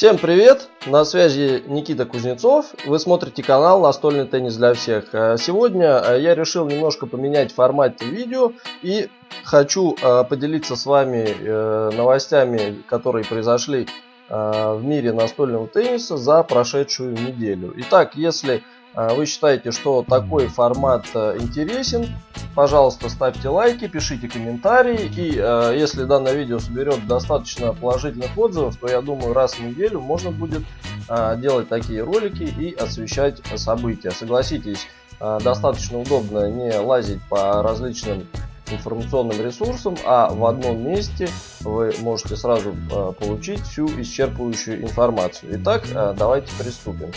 Всем привет! На связи Никита Кузнецов. Вы смотрите канал Настольный теннис для всех. Э, сегодня э, я решил немножко поменять формат видео и хочу э, поделиться с вами новостями, которые произошли в мире настольного тенниса за прошедшую неделю. Итак, если вы считаете, что такой формат э, интересен, пожалуйста, ставьте лайки, пишите комментарии. И э, если данное видео соберет достаточно положительных отзывов, то я думаю, раз в неделю можно будет э, делать такие ролики и освещать события. Согласитесь, достаточно удобно не лазить по различным информационным ресурсам, а в одном месте вы можете сразу получить всю исчерпывающую информацию. Итак, давайте приступим.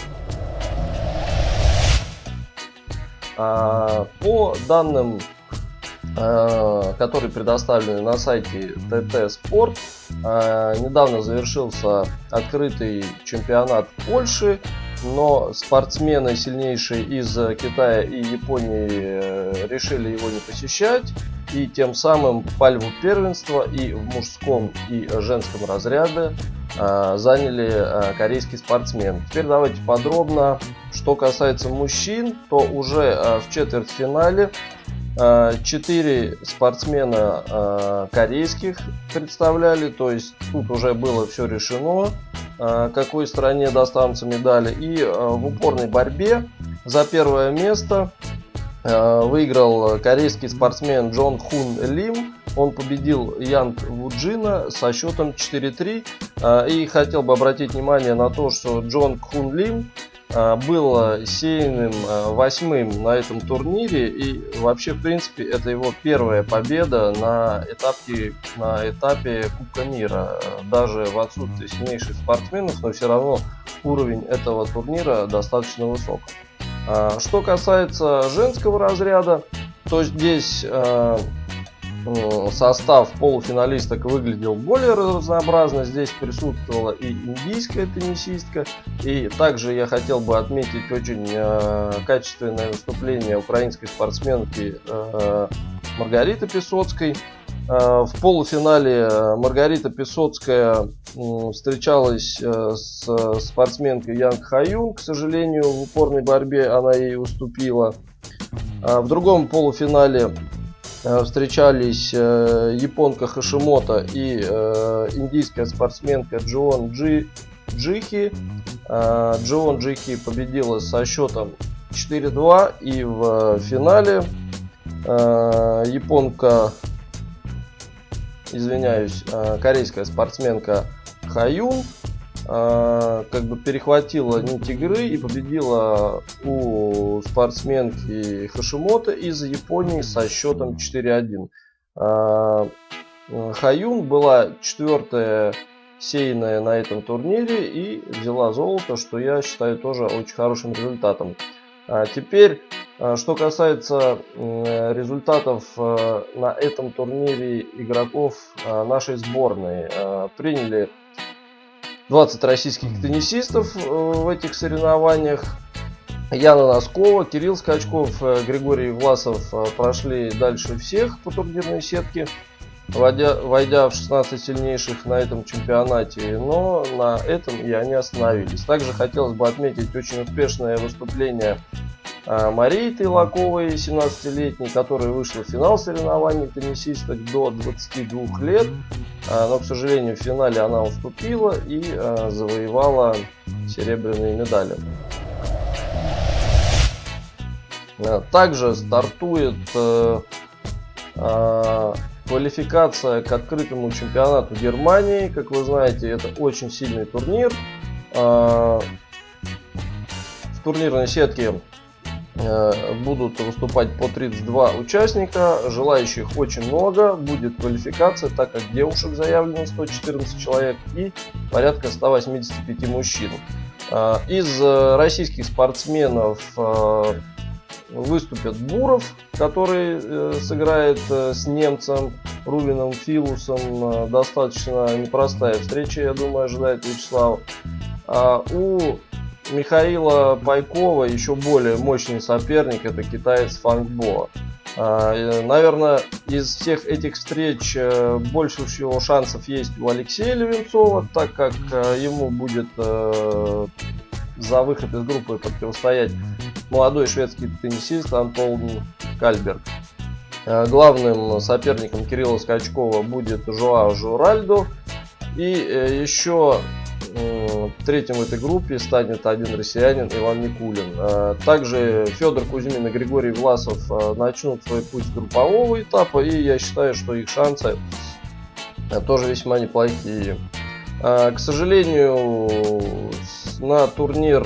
А, по данным, а, которые предоставлены на сайте ТТ Спорт, а, недавно завершился открытый чемпионат Польши, но спортсмены сильнейшие из Китая и Японии э, решили его не посещать и тем самым пальву первенства и в мужском и женском разряде заняли корейский спортсмен. Теперь давайте подробно что касается мужчин, то уже э, в четвертьфинале 4 э, спортсмена э, корейских представляли, то есть тут уже было все решено, какой стране достанутся медали. И в упорной борьбе за первое место выиграл корейский спортсмен Джон Хун Лим. Он победил Янг Вуджина со счетом 4-3. И хотел бы обратить внимание на то, что Джон Хун Лим был сейным а, восьмым на этом турнире. И вообще в принципе это его первая победа на этапе на этапе Кубка мира. Даже в отсутствии сильнейших спортсменов но все равно уровень этого турнира достаточно высок. Что касается женского разряда то здесь состав полуфиналисток выглядел более разнообразно. Здесь присутствовала и индийская теннисистка. И также я хотел бы отметить очень э, качественное выступление украинской спортсменки э, Маргариты Песоцкой. Э, в полуфинале Маргарита Песоцкая встречалась э, с спортсменкой Янг Хаюн. К сожалению, в упорной борьбе она ей уступила. А в другом полуфинале Э, встречались э, японка Хашимото и э, индийская спортсменка Джоан Джи, Джихи. Джоан Джихи победила со счетом 4-2 и в финале японка, извиняюсь, корейская спортсменка Хаюн как бы перехватила нить игры и победила у спортсменки Хашимото из Японии со счетом 4-1. А, Хаюн была четвертая сейная на этом турнире и взяла золото, что я считаю тоже очень хорошим результатом. А теперь, что касается результатов на этом турнире игроков нашей сборной. Приняли 20 российских теннисистов э, в этих соревнованиях. Яна Носкова, Кирилл Скачков, э, Григорий Власов э, прошли дальше всех по турнирной сетке, войдя, войдя в 16 сильнейших на этом чемпионате, но на этом и они остановились. Также хотелось бы отметить очень успешное выступление Марии Тайлаковой, 17-летней, которая вышла в финал соревнований теннисисток до 22 лет. А, но, к сожалению, в финале она уступила и а, завоевала серебряные медали. А, также стартует э, квалификация к открытому чемпионату Германии. Как вы знаете, это очень сильный турнир. В турнирной сетке будут выступать по 32 участника, желающих очень много, будет квалификация, так как девушек заявлено 114 человек и порядка 185 мужчин. Э, из э, российских спортсменов выступят Буров, который сыграет с немцем Рубином Филусом. Достаточно непростая встреча, я думаю, ожидает Вячеслав. А у Михаила Пайкова еще более мощный соперник, это китаец Фангбо. Наверное, из всех этих встреч больше всего шансов есть у Алексея Левенцова, так как ему будет за выход из группы противостоять молодой шведский теннисист Антон Кальберг. Э, главным соперником Кирилла Скачкова будет Жуао Журальдо. И э, еще третьим в этой группе станет один россиянин Иван Никулин. Э, также Федор Кузьмин и Григорий Власов начнут свой путь группового этапа. И я считаю, что их шансы тоже весьма неплохие. К сожалению, на турнир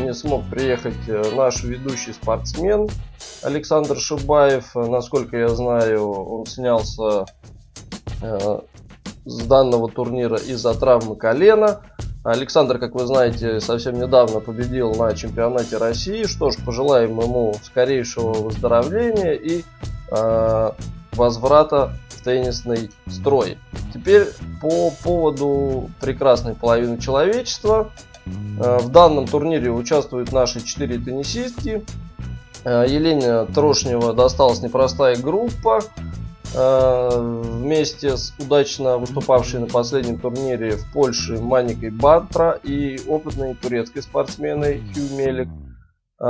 не смог приехать наш ведущий спортсмен Александр Шибаев, э, насколько я знаю, он снялся э, с данного турнира из-за травмы колена. Александр, как вы знаете, совсем недавно победил на чемпионате России. Что ж, пожелаем ему скорейшего выздоровления и э, возврата в теннисный строй. Теперь по поводу прекрасной половины человечества. Э, в данном турнире участвуют наши четыре теннисистки. Э, Елене Трошнева досталась непростая группа. Э, вместе с удачно выступавшей на последнем турнире в Польше Маникой Бартра и опытной турецкой спортсменой Хью Мелик. Э,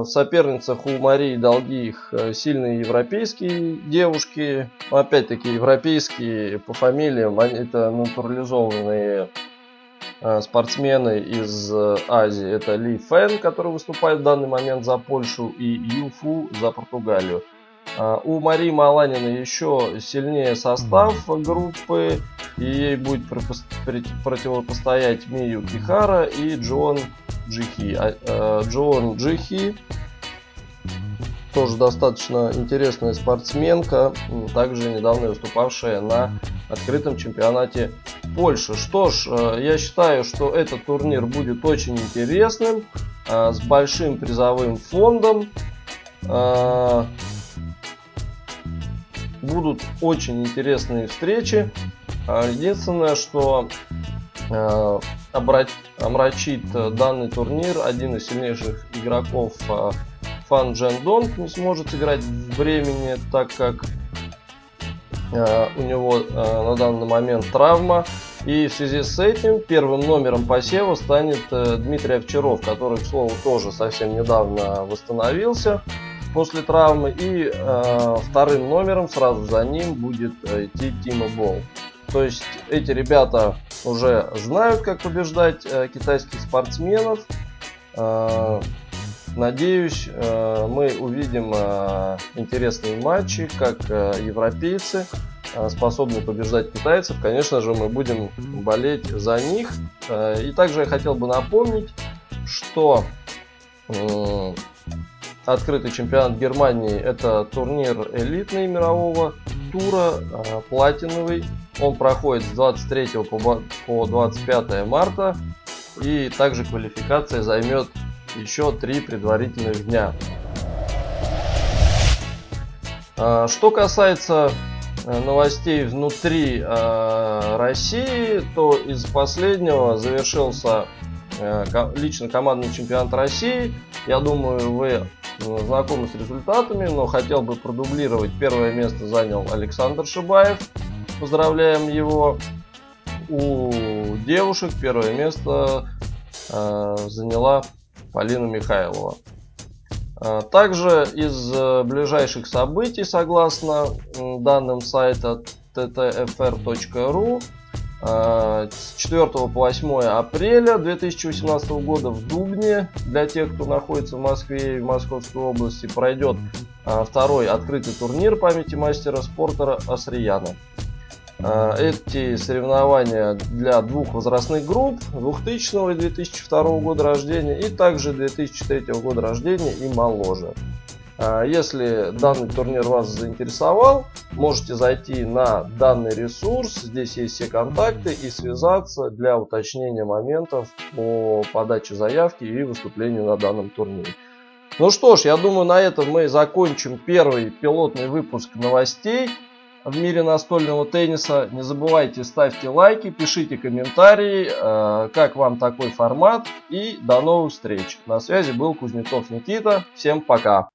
в соперницах у Марии Долгих сильные европейские девушки. Опять-таки европейские по фамилиям, это натурализованные Э, спортсмены из э, Азии. Это Ли Фэн, который выступает в данный момент за Польшу, и Юфу за Португалию. Э, у Марии Маланина еще сильнее состав группы, и ей будет противопостоять Мию Кихара и Джон Джихи. Джон Джихи тоже достаточно интересная спортсменка, также недавно выступавшая на открытом чемпионате Польши. Что ж, э, я считаю, что этот турнир будет очень интересным, э, с большим призовым фондом. Э, будут очень интересные встречи. Единственное, что омрачит данный турнир один из сильнейших игроков Фан Джен Донг не сможет сыграть в времени, так как э, у него э, на данный момент травма. И в связи с этим первым номером посева станет э, Дмитрий Овчаров, который, к слову, тоже совсем недавно восстановился после травмы. И э, вторым номером сразу за ним будет э, идти Тима Болл. То есть эти ребята уже знают, как побеждать э, китайских спортсменов. Э, Надеюсь, э, мы увидим э, интересные матчи, как европейцы способны побеждать китайцев. Конечно же, мы будем болеть за них. И также я хотел бы напомнить, что открытый чемпионат Германии это турнир элитный мирового тура, платиновый. Он проходит с 23 по 25 марта. И также квалификация займет еще три предварительных дня. А, что касается э, новостей внутри России, то из последнего завершился лично командный чемпионат России. Я думаю, вы знакомы с результатами, но хотел бы продублировать. Первое место занял Александр Шибаев. Поздравляем его. У девушек первое место заняла Полина Михайлова. А, также из э, ближайших событий, согласно данным сайта ttfr.ru, с 4 по 8 апреля 2018 года в Дубне, для тех, кто находится в Москве и в Московской области, пройдет а, второй открытый турнир памяти мастера спорта Асрияна. Э, эти соревнования для двух возрастных групп 2000 и 2002 года рождения и также 2003 года рождения и моложе. Э, если данный турнир вас заинтересовал, можете зайти на данный ресурс, здесь есть все контакты и связаться для уточнения моментов по подаче заявки и выступлению на данном турнире. Ну что ж, я думаю на этом мы закончим первый пилотный выпуск новостей в мире настольного тенниса. Не забывайте, ставьте лайки, пишите комментарии, э, как вам такой формат. И до новых встреч. На связи был Кузнецов Никита. Всем пока.